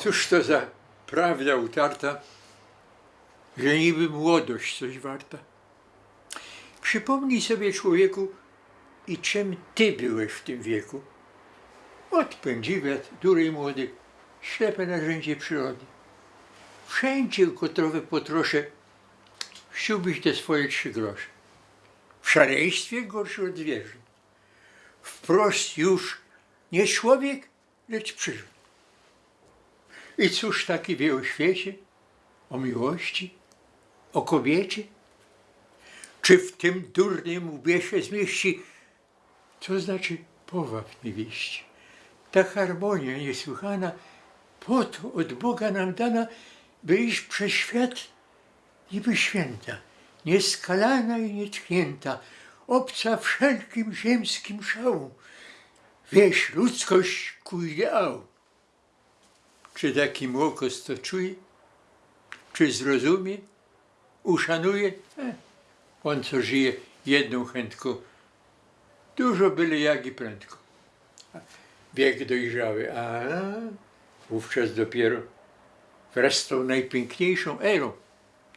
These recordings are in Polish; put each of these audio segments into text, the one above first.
Cóż to za prawda utarta, że niby młodość coś warta. Przypomnij sobie człowieku i czym ty byłeś w tym wieku. Odpędziwiat, dury młody, ślepe narzędzie przyrody. Wszędzie kotrowe potrosze, chciałbyś te swoje trzy grosze. W szaleństwie gorszy od zwierząt. Wprost już nie człowiek, lecz przyrząd. I cóż taki wie o świecie, o miłości, o kobiecie? Czy w tym durnym łbie się zmieści, co znaczy powab niewieści? Ta harmonia niesłychana, po to od Boga nam dana, by iść przez świat niby święta, nieskalana i nietknięta, obca wszelkim ziemskim szału, wieś ludzkość ku ideału. Czy taki młokos to czuje? Czy zrozumie? Uszanuje? E, on co żyje jedną chętką, dużo byle jak i prędko. Wiek dojrzały, a wówczas dopiero wraz z tą najpiękniejszą erą,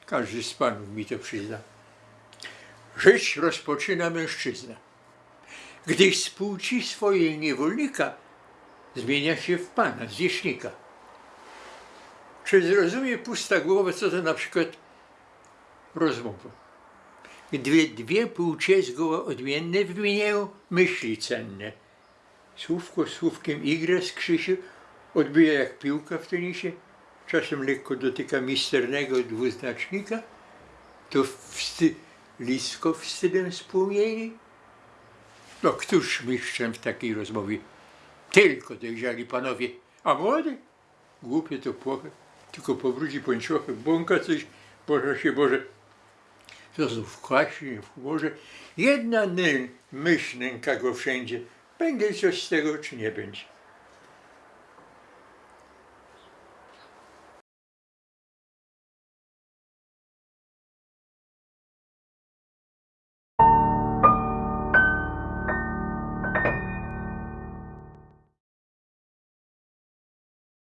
każdy z panów mi to przyzna, żyć rozpoczyna mężczyzna. Gdy z płci swojej niewolnika zmienia się w pana, zwierzchnika. Czy zrozumie pusta głowa, co to na przykład rozmowa? Gdy dwie płcie zgoła odmienne wymieniają myśli cenne. Słówko słówkiem igra z Krzysiu, odbija jak piłka w tenisie, czasem lekko dotyka misternego dwuznacznika, to wsty, lisko wstydem spłomieni. No któż mistrzem w takiej rozmowie? Tylko dojrzali panowie, a młody? Głupie to płoche, tylko powróci pończochy, błąka coś, Boże się Boże. To znów kwaśnie w humorze. Jedna myśl nęka go wszędzie. Będzie coś z tego, czy nie będzie.